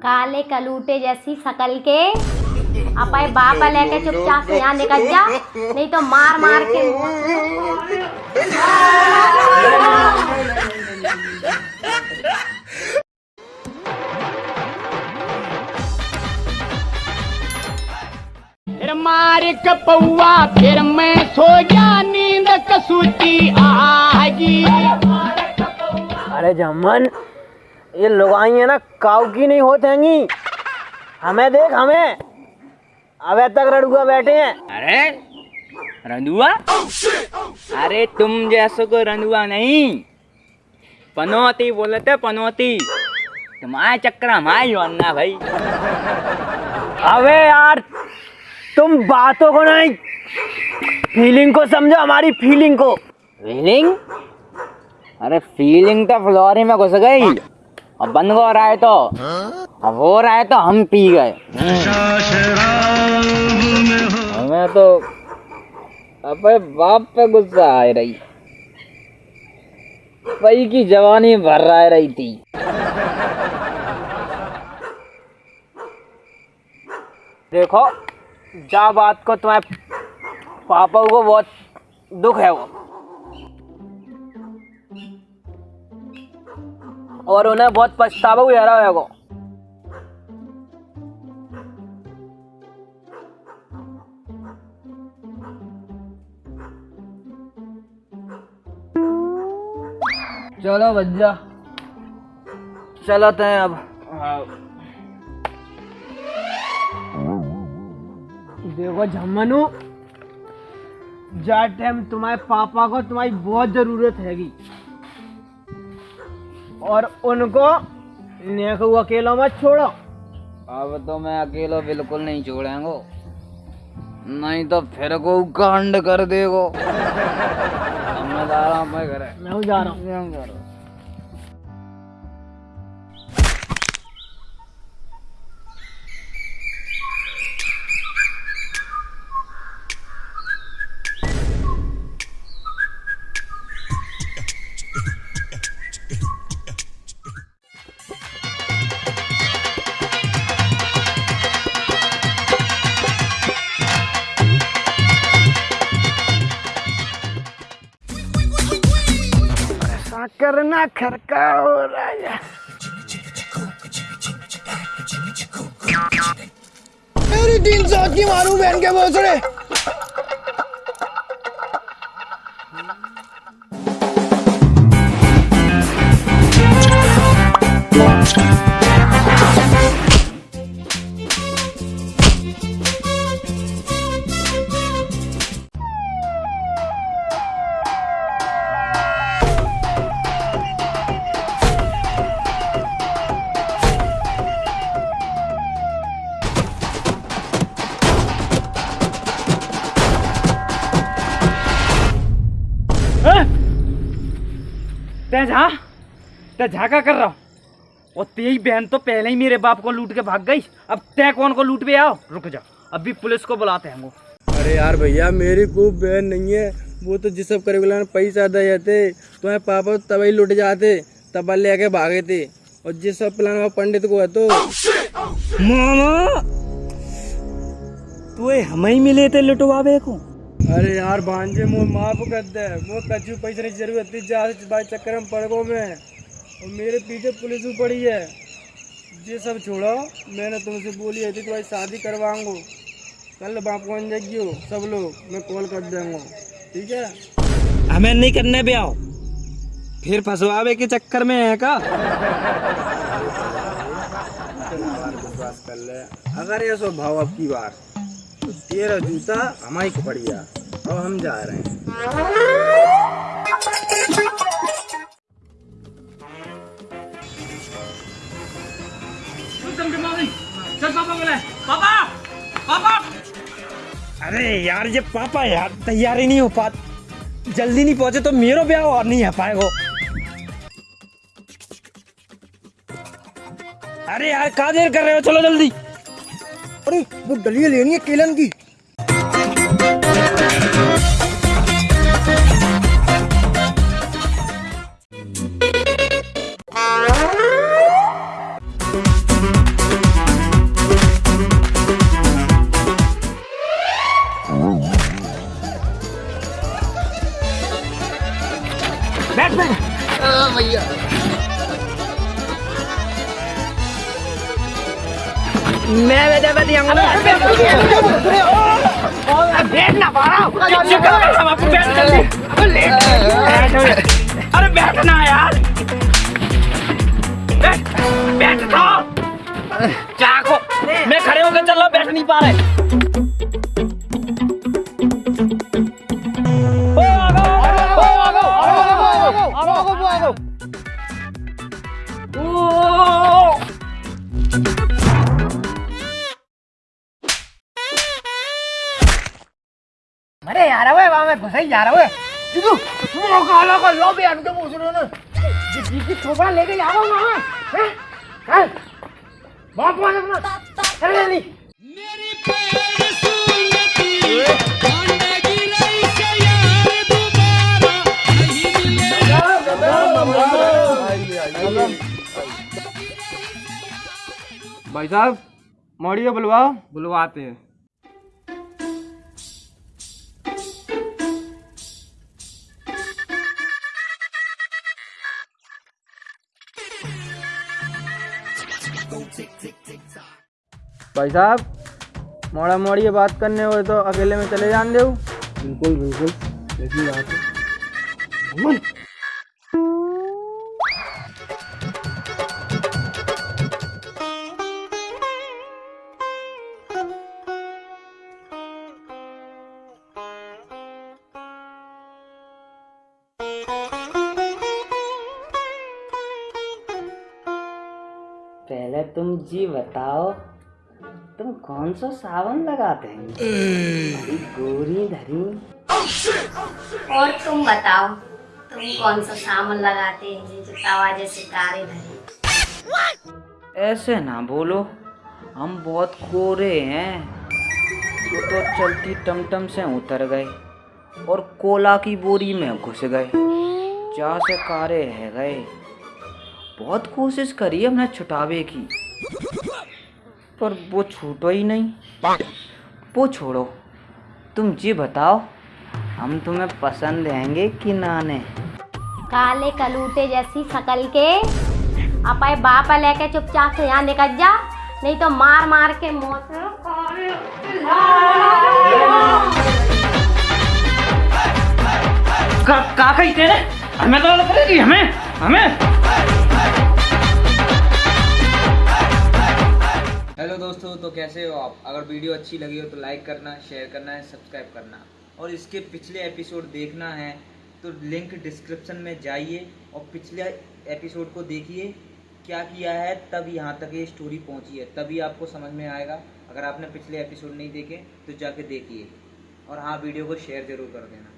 काले कलूटे जैसी शकल के। अपने बाप लेके चुपचाप से यहाँ निकल जा। नहीं तो मार मार के फिर मार कपौआ फिर मैं सो गया नींद कसूती आगी अरे जमन ये लुगाई है ना काऊ की नहीं होते हैंगी। हमें देख हमें। अबे तक रड़ुआ बैठे हैं। अरे रंदुआ अरे तुम जैसो को रंदुआ नहीं। पनौती बोलते पनौती। तुम्हारे चक्कर हमारी वरना भाई। अबे यार तुम बातों को नहीं। फीलिंग को समझो हमारी फीलिंग को। फीलिंग अरे फीलिंग तो फ्लोरी में घुस गई। अब बंद हो रहा है तो। अब हो रहा है तो हम पी गए। हमें तो अपने बाप पे गुस्सा आ रही। पई की जवानी भर रहा रही थी। देखो, जा बात को तुम्हारे पापा को बहुत दुख है वो। और उन्हें बहुत पछतावा हुआ है वो चलो भैया चलते हैं अब। देखो झम्मनू जा टाइम तुम्हारे पापा को तुम्हारी बहुत ज़रूरत हैगी। और उनको नेको अकेला मत छोड़ो। अब तो मैं अकेलो बिल्कुल नहीं छोड़ेंगे। नहीं तो फिर को कांड कर देगो। मैं जा रहा हूँ। मैं घर मैं जा रहा हूँ। ऐसा करना हो राजा मेरी तीन सौ की मारू बहन के भोसड़े। ते जा ते झाका कर रहा हूँ? और तेरी बहन तो पहले ही मेरे बाप को लूट के भाग गई। अब तय कौन को लूट पे आओ? रुक जा अभी पुलिस को बुलाते हैं वो। अरे यार भैया मेरी खूब बहन नहीं है। वो तो जिस सब करे पैसा दे जाते तुम्हारे पापा तो तभी लुट जाते तब लेके भागे थे। और जिस सब प्लान वो पंडित को है तो मामा! तू हमें ही मिले थे लुटवावे को। अरे यार भांजे मो माफ़ कर दे। मो कचू पैसे की ज़रूरत थी जा भाई चक्कर में पड़ गो मैं। और मेरे पीछे पुलिस भी पड़ी है। ये सब छोड़ो मैंने तुमसे बोली है थी कि भाई शादी करवाऊंगो। कल बाप कौन जाइयो सब लोग मैं कॉल कर देंगे ठीक है? हमें नहीं करने भी आओ। फिर फंसवावे के चक्कर में है का? अगर ये सो भाव अब की बार तेरा जूता हमारी को पड़ गया। अब हम जा रहे हैं। चल पापा बोले पापा! पापा! अरे यार ये पापा यार तैयार ही नहीं हो पा जल्दी नहीं पहुँचे तो मेरो ब्याह और नहीं है पाएगो। अरे यार कहा देर कर रहे हो? चलो जल्दी। अरे वो डलिया लेनी है केलन की। Batman. Oh my god. Mẹ mẹ mẹ mẹ mẹ mẹ mẹ mẹ mẹ mẹ mẹ बैठ ना पा रहा हूँ बैठ अरे बैठना यार। बैठ बैठ चाको मैं खड़े होकर चल रहा बैठ नहीं पा रहे। अरे यार वे वहाँ में घुसे यार वे तू मौका लगा लो बे हम तो मुसरो ने जी की छोबा लेके जाओ ना हैं? चल बाप वाले अपना। चल जल्दी भाई साहब मौड़िया बुलवाओ। बुलवाते हैं। भाई साहब मोड़ा मोड़ी बात करने हो तो अकेले में चले जान दे बिल्कुल बिल्कुल। ऐसी बात है। पहले तुम जी बताओ तुम कौन सा सावन लगाते हैं? गोरी धरी। और तुम बताओ तुम कौन सा सामान लगाते हैं जो तवा जैसे धरे? ऐसे ना बोलो हम बहुत कोरे हैं। वो तो चलती टमटम से उतर गए और कोला की बोरी में घुस गए। जा से कारे रह गए। बहुत कोशिश करी हमने छुटावे की। पर वो छूटो ही नहीं। वो छोड़ो। तुम जी बताओ हम तुम्हें पसंद आएँगे कि नाने काले कलूटे जैसी शकल के। अपाए बाप लेके चुपचाप से यहाँ निकल जा। नहीं तो मार मार के मौत। का का कही तेरे? हमें तो करेगी हमें हमें। हेलो दोस्तों तो कैसे हो आप? अगर वीडियो अच्छी लगी हो तो लाइक करना शेयर करना है सब्सक्राइब करना। और इसके पिछले एपिसोड देखना है तो लिंक डिस्क्रिप्शन में जाइए और पिछले एपिसोड को देखिए, क्या किया है, तब यहाँ तक ये स्टोरी पहुँची है। तभी आपको समझ में आएगा। अगर आपने पिछले एपिसोड नहीं देखे तो जाके देखिए। और हाँ वीडियो को शेयर ज़रूर कर देना।